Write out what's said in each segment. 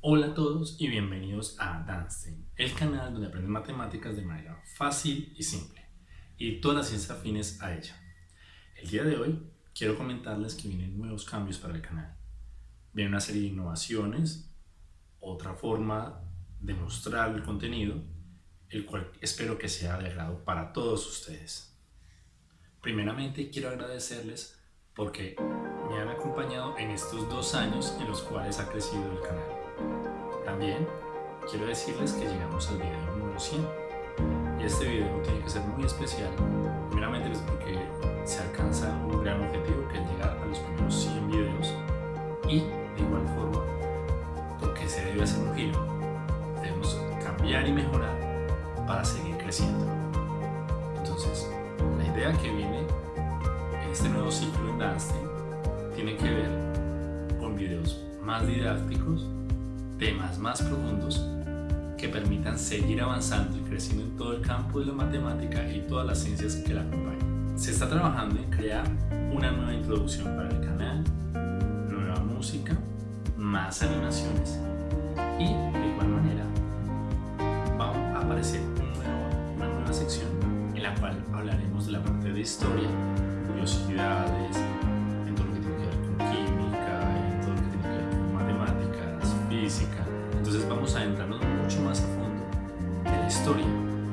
Hola a todos y bienvenidos a Danstein, el canal donde aprendes matemáticas de manera fácil y simple y todas las ciencias afines a ella. El día de hoy quiero comentarles que vienen nuevos cambios para el canal. Viene una serie de innovaciones, otra forma de mostrar el contenido, el cual espero que sea de agrado para todos ustedes. Primeramente quiero agradecerles porque me han acompañado en estos dos años en los cuales ha crecido el canal. También quiero decirles que llegamos al video número 100 y este video tiene que ser muy especial primeramente pues porque se alcanza un gran objetivo que es llegar a los primeros 100 videos. Y de igual forma porque se debe hacer un giro debemos cambiar y mejorar para seguir creciendo. Entonces la idea que viene en este nuevo ciclo en Danstein tiene que ver con videos más didácticos, temas más profundos que permitan seguir avanzando y creciendo en todo el campo de la matemática y todas las ciencias que la acompañan. Se está trabajando en crear una nueva introducción para el canal, nueva música, más animaciones y de igual manera va a aparecer una nueva sección en la cual hablaremos de la parte de historia, curiosidades,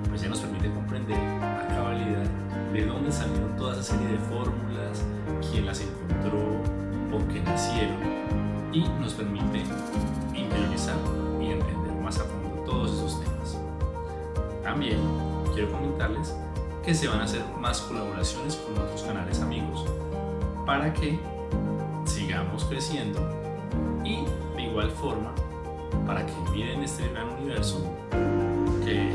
pues ya nos permite comprender a cabalidad de dónde salieron toda esa serie de fórmulas, quién las encontró, por qué nacieron y nos permite interiorizar y entender más a fondo todos esos temas. También quiero comentarles que se van a hacer más colaboraciones con otros canales amigos para que sigamos creciendo y de igual forma para que miren este gran universo que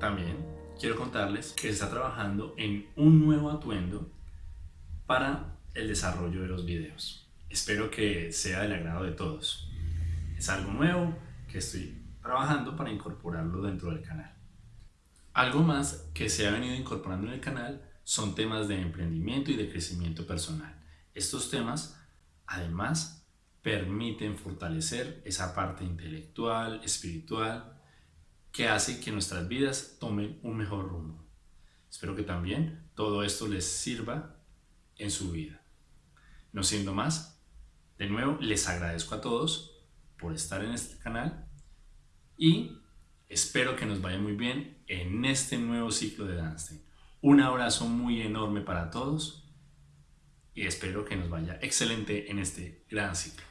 También quiero contarles que se está trabajando en un nuevo atuendo para el desarrollo de los videos. Espero que sea del agrado de todos. Es algo nuevo que estoy trabajando para incorporarlo dentro del canal. Algo más que se ha venido incorporando en el canal son temas de emprendimiento y de crecimiento personal. Estos temas, además, permiten fortalecer esa parte intelectual, espiritual que hace que nuestras vidas tomen un mejor rumbo. Espero que también todo esto les sirva en su vida. No siendo más, de nuevo les agradezco a todos por estar en este canal y espero que nos vaya muy bien en este nuevo ciclo de Danstein. Un abrazo muy enorme para todos y espero que nos vaya excelente en este gran ciclo.